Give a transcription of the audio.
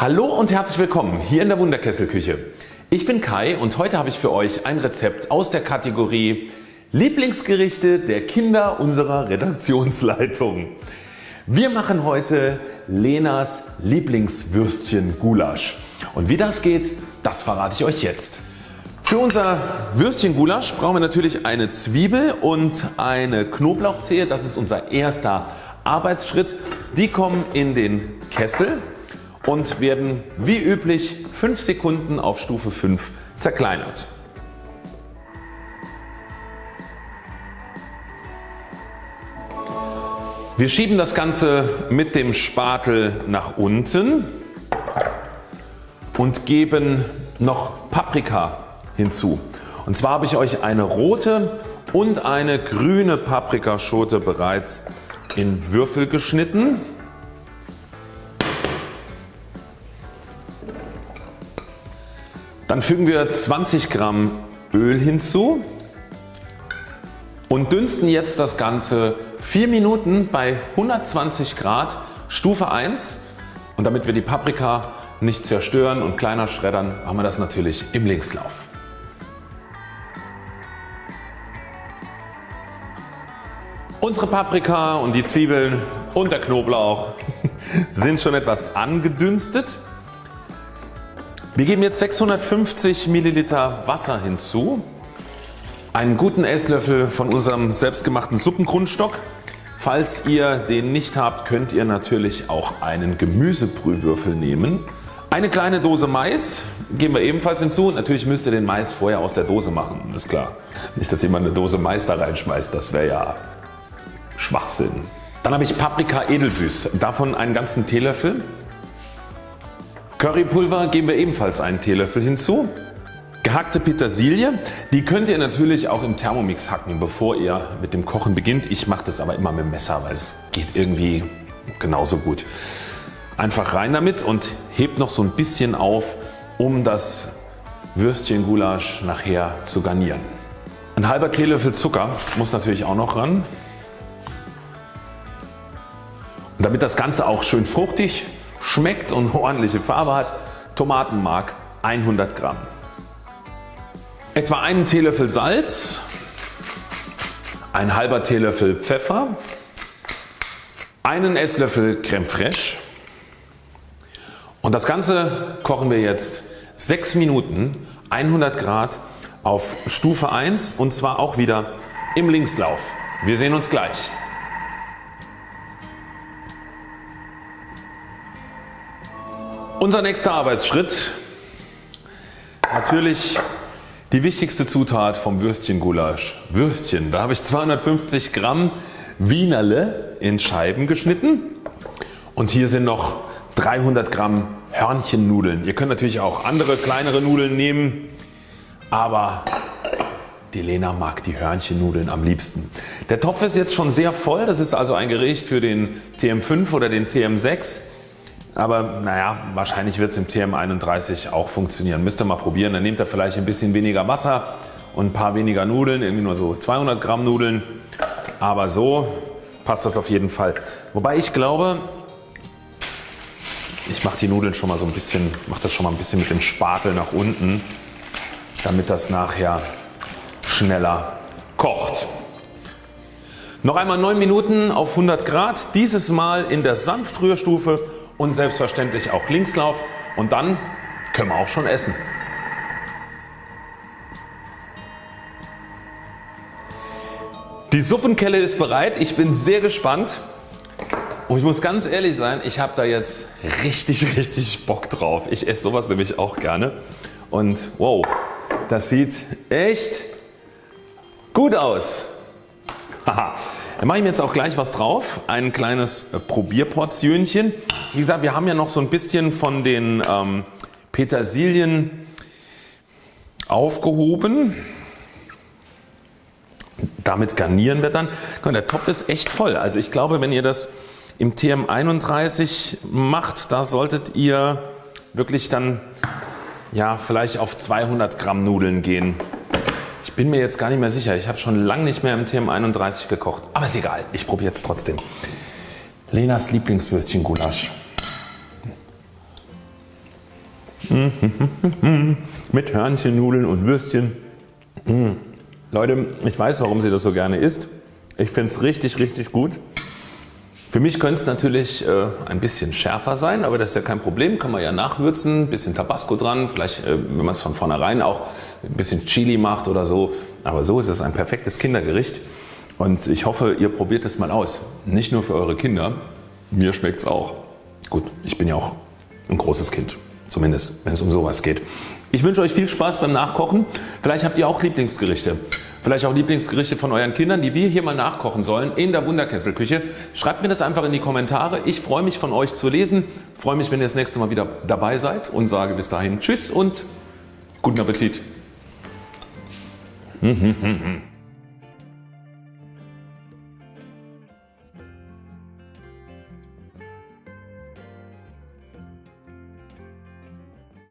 Hallo und herzlich willkommen hier in der Wunderkesselküche. Ich bin Kai und heute habe ich für euch ein Rezept aus der Kategorie Lieblingsgerichte der Kinder unserer Redaktionsleitung. Wir machen heute Lenas Lieblingswürstchen Gulasch und wie das geht, das verrate ich euch jetzt. Für unser Würstchen Gulasch brauchen wir natürlich eine Zwiebel und eine Knoblauchzehe. Das ist unser erster Arbeitsschritt. Die kommen in den Kessel und werden wie üblich 5 Sekunden auf Stufe 5 zerkleinert. Wir schieben das Ganze mit dem Spatel nach unten und geben noch Paprika hinzu. Und zwar habe ich euch eine rote und eine grüne Paprikaschote bereits in Würfel geschnitten. Dann fügen wir 20 Gramm Öl hinzu und dünsten jetzt das Ganze 4 Minuten bei 120 Grad Stufe 1 und damit wir die Paprika nicht zerstören und kleiner schreddern machen wir das natürlich im Linkslauf. Unsere Paprika und die Zwiebeln und der Knoblauch sind schon etwas angedünstet. Wir geben jetzt 650 Milliliter Wasser hinzu, einen guten Esslöffel von unserem selbstgemachten Suppengrundstock. Falls ihr den nicht habt könnt ihr natürlich auch einen Gemüsebrühwürfel nehmen. Eine kleine Dose Mais geben wir ebenfalls hinzu. Natürlich müsst ihr den Mais vorher aus der Dose machen, ist klar. Nicht dass jemand eine Dose Mais da reinschmeißt, das wäre ja Schwachsinn. Dann habe ich Paprika edelsüß, davon einen ganzen Teelöffel. Currypulver geben wir ebenfalls einen Teelöffel hinzu. Gehackte Petersilie, die könnt ihr natürlich auch im Thermomix hacken bevor ihr mit dem Kochen beginnt. Ich mache das aber immer mit dem Messer, weil es geht irgendwie genauso gut. Einfach rein damit und hebt noch so ein bisschen auf um das Würstchen Gulasch nachher zu garnieren. Ein halber Teelöffel Zucker muss natürlich auch noch ran. Und damit das Ganze auch schön fruchtig schmeckt und ordentliche Farbe hat, Tomatenmark 100 Gramm. Etwa einen Teelöffel Salz, ein halber Teelöffel Pfeffer, einen Esslöffel Creme Fraiche und das Ganze kochen wir jetzt 6 Minuten 100 Grad auf Stufe 1 und zwar auch wieder im Linkslauf. Wir sehen uns gleich. Unser nächster Arbeitsschritt natürlich die wichtigste Zutat vom Würstchengulasch. Würstchen, da habe ich 250 Gramm Wienerle in Scheiben geschnitten und hier sind noch 300 Gramm Hörnchennudeln. Ihr könnt natürlich auch andere kleinere Nudeln nehmen, aber die Lena mag die Hörnchennudeln am liebsten. Der Topf ist jetzt schon sehr voll, das ist also ein Gericht für den TM5 oder den TM6. Aber naja, wahrscheinlich wird es im TM31 auch funktionieren. Müsst ihr mal probieren. Dann nehmt ihr vielleicht ein bisschen weniger Wasser und ein paar weniger Nudeln, irgendwie nur so 200 Gramm Nudeln. Aber so passt das auf jeden Fall. Wobei ich glaube, ich mache die Nudeln schon mal so ein bisschen, mache das schon mal ein bisschen mit dem Spatel nach unten, damit das nachher schneller kocht. Noch einmal 9 Minuten auf 100 Grad, dieses Mal in der Sanftrührstufe und selbstverständlich auch Linkslauf und dann können wir auch schon essen. Die Suppenkelle ist bereit. Ich bin sehr gespannt und ich muss ganz ehrlich sein, ich habe da jetzt richtig richtig Bock drauf. Ich esse sowas nämlich auch gerne und wow, das sieht echt gut aus. Haha. Dann mache ich mir jetzt auch gleich was drauf, ein kleines äh, Probierportionchen. Wie gesagt wir haben ja noch so ein bisschen von den ähm, Petersilien aufgehoben. Damit garnieren wir dann. Der Topf ist echt voll. Also ich glaube wenn ihr das im TM31 macht, da solltet ihr wirklich dann ja vielleicht auf 200 Gramm Nudeln gehen. Ich bin mir jetzt gar nicht mehr sicher. Ich habe schon lange nicht mehr im TM31 gekocht. Aber ist egal. Ich probiere jetzt trotzdem. Lenas Lieblingswürstchen Gulasch. Mit Hörnchennudeln und Würstchen. Mmh. Leute, ich weiß warum sie das so gerne isst. Ich finde es richtig richtig gut. Für mich könnte es natürlich äh, ein bisschen schärfer sein, aber das ist ja kein Problem, kann man ja nachwürzen, bisschen Tabasco dran, vielleicht äh, wenn man es von vornherein auch ein bisschen Chili macht oder so. Aber so ist es ein perfektes Kindergericht und ich hoffe ihr probiert es mal aus. Nicht nur für eure Kinder, mir schmeckt es auch. Gut, ich bin ja auch ein großes Kind, zumindest wenn es um sowas geht. Ich wünsche euch viel Spaß beim Nachkochen. Vielleicht habt ihr auch Lieblingsgerichte. Vielleicht auch Lieblingsgerichte von euren Kindern, die wir hier mal nachkochen sollen in der Wunderkesselküche. Schreibt mir das einfach in die Kommentare. Ich freue mich von euch zu lesen. Freue mich wenn ihr das nächste Mal wieder dabei seid und sage bis dahin Tschüss und guten Appetit.